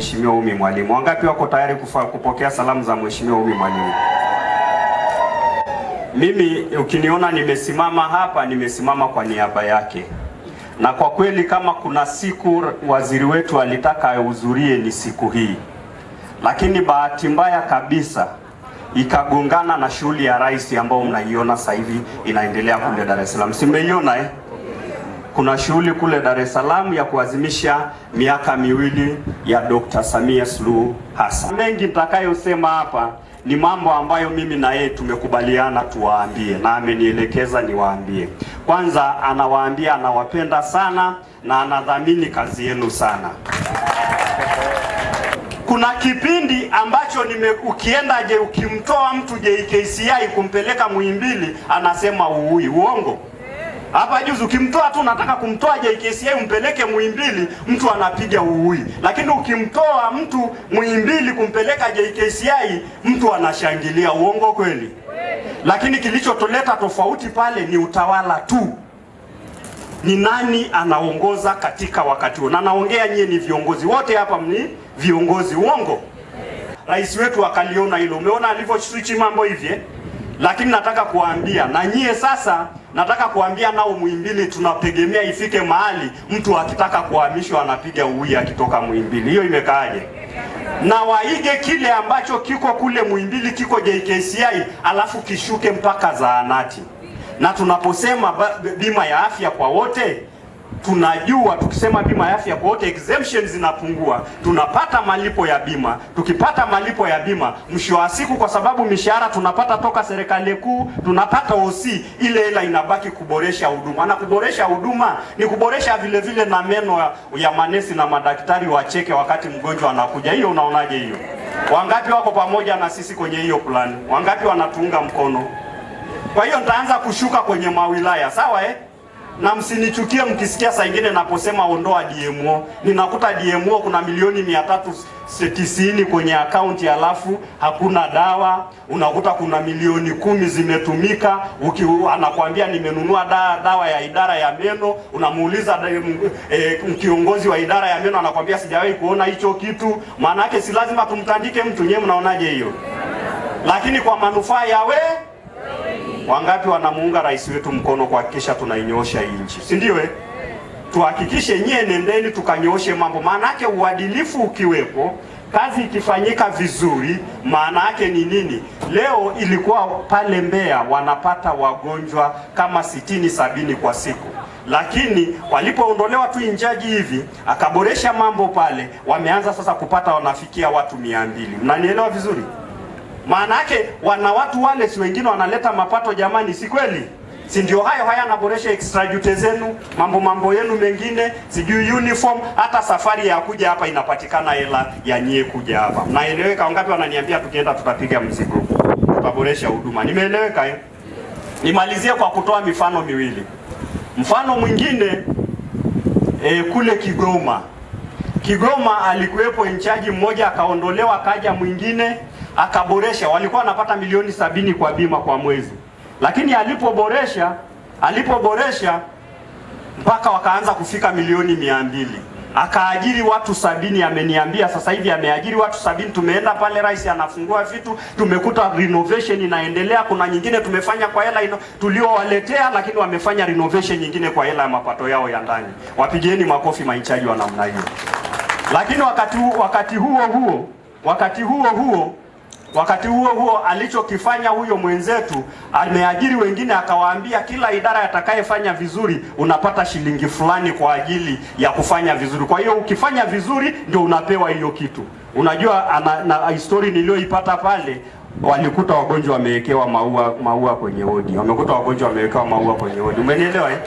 Mheshimiwa Umi Mwalimu. Wangapi wako tayari kufa, kupokea salamu za Mheshimiwa Umi Mwalimu? Mimi ukiniona nimesimama hapa, nimesimama kwa niaba yake, na kwa kweli kama kuna siku waziri wetu alitaka ahudhurie ni siku hii, lakini bahati mbaya kabisa ikagongana na shughuli ya rais ambayo mnaiona sasa hivi inaendelea kule Dar es Salaam. Simeiona eh? Kuna shughuli kule Dar es Salaam ya kuadhimisha miaka miwili ya Dr. Samia Suluhu Hassan. Mengi nitakayosema hapa ni mambo ambayo mimi na yeye tumekubaliana tuwaambie, na amenielekeza niwaambie. Kwanza anawaambia anawapenda sana na anadhamini kazi yenu sana. Kuna kipindi ambacho nime ukienda je, ukimtoa mtu JKCI kumpeleka Muhimbili anasema uui, uongo? Hapa juzi ukimtoa tu nataka kumtoa JKCI umpeleke Muhimbili, mtu anapiga uui. Lakini ukimtoa mtu Muhimbili kumpeleka JKCI, mtu anashangilia. Uongo kweli? Lakini kilichotoleta tofauti pale ni utawala tu, ni nani anaongoza katika wakati huo, na naongea nyie ni viongozi wote hapa, ni viongozi. Uongo? Rais wetu akaliona hilo. Umeona alivyo switch mambo hivi eh? Lakini nataka kuambia na nyie sasa, nataka kuambia nao Muhimbili tunategemea ifike mahali mtu akitaka kuhamishwa anapiga uwi akitoka Muhimbili. Hiyo imekaaje? Na waige kile ambacho kiko kule Muhimbili kiko JKCI, alafu kishuke mpaka zahanati. Na tunaposema bima ya afya kwa wote tunajua tukisema bima ya afya kwa wote exemption zinapungua, tunapata malipo ya bima. Tukipata malipo ya bima, mwisho wa siku, kwa sababu mishahara tunapata toka serikali kuu, tunapata OC, ile hela inabaki kuboresha huduma, na kuboresha huduma ni kuboresha vile vile na meno ya, ya manesi na madaktari wacheke wakati mgonjwa anakuja. Hiyo unaonaje hiyo? Wangapi wako pamoja na sisi kwenye hiyo plani? Wangapi wanatuunga mkono? Kwa hiyo nitaanza kushuka kwenye mawilaya, sawa eh? Na msinichukie mkisikia saa ingine naposema ondoa DMO. Ninakuta DMO kuna milioni mia tatu tisini kwenye akaunti alafu hakuna dawa. Unakuta kuna milioni kumi zimetumika, uki anakuambia nimenunua da, dawa ya idara ya meno. Unamuuliza e, kiongozi wa idara ya meno anakuambia sijawahi kuona hicho kitu. Maana yake si lazima tumtandike mtu. Nyewe mnaonaje hiyo? Lakini kwa manufaa ya we Wangapi wanamuunga rais wetu mkono kuhakikisha tunainyoosha hii nchi, si ndio? Eh, tuhakikishe nyie, nendeni tukanyooshe mambo. Maana yake uadilifu ukiwepo, kazi ikifanyika vizuri, maana yake ni nini? Leo ilikuwa pale Mbeya wanapata wagonjwa kama sitini sabini kwa siku, lakini walipoondolewa tu injaji hivi akaboresha mambo pale, wameanza sasa kupata wanafikia watu mia mbili. Mnanielewa vizuri? Maana yake wana watu wale, si wengine wanaleta mapato jamani, si kweli? Si ndio? Hayo haya anaboresha extrajute zenu, mambo mambo yenu mengine, sijui uniform, hata safari ya kuja hapa inapatikana hela ya nyie kuja hapa. Mnaeleweka? Wangapi wananiambia tukienda tutapiga mzigo, tutaboresha huduma? Nimeeleweka eh? Nimalizie kwa kutoa mifano miwili. Mfano mwingine eh, kule Kigoma, Kigoma alikuwepo inchaji mmoja akaondolewa, kaja mwingine akaboresha. Walikuwa wanapata milioni sabini kwa bima kwa mwezi, lakini alipoboresha alipoboresha mpaka wakaanza kufika milioni mia mbili akaajiri watu sabini. Ameniambia sasa hivi ameajiri watu sabini. Tumeenda pale, rais anafungua vitu, tumekuta renovation inaendelea. Kuna nyingine tumefanya kwa hela tuliowaletea, lakini wamefanya renovation nyingine kwa hela ya mapato yao ya ndani. Wapigieni makofi mainchaji wa namna hiyo. Lakini wakati, wakati huo huo wakati huo huo wakati huo huo alichokifanya huyo mwenzetu, ameajiri wengine, akawaambia kila idara atakayefanya vizuri unapata shilingi fulani kwa ajili ya kufanya vizuri. Kwa hiyo ukifanya vizuri ndio unapewa hiyo kitu. Unajua ana, na histori niliyoipata pale walikuta wagonjwa wamewekewa maua maua kwenye wodi, wamekuta wagonjwa wamewekewa maua kwenye wodi. Umenielewa eh?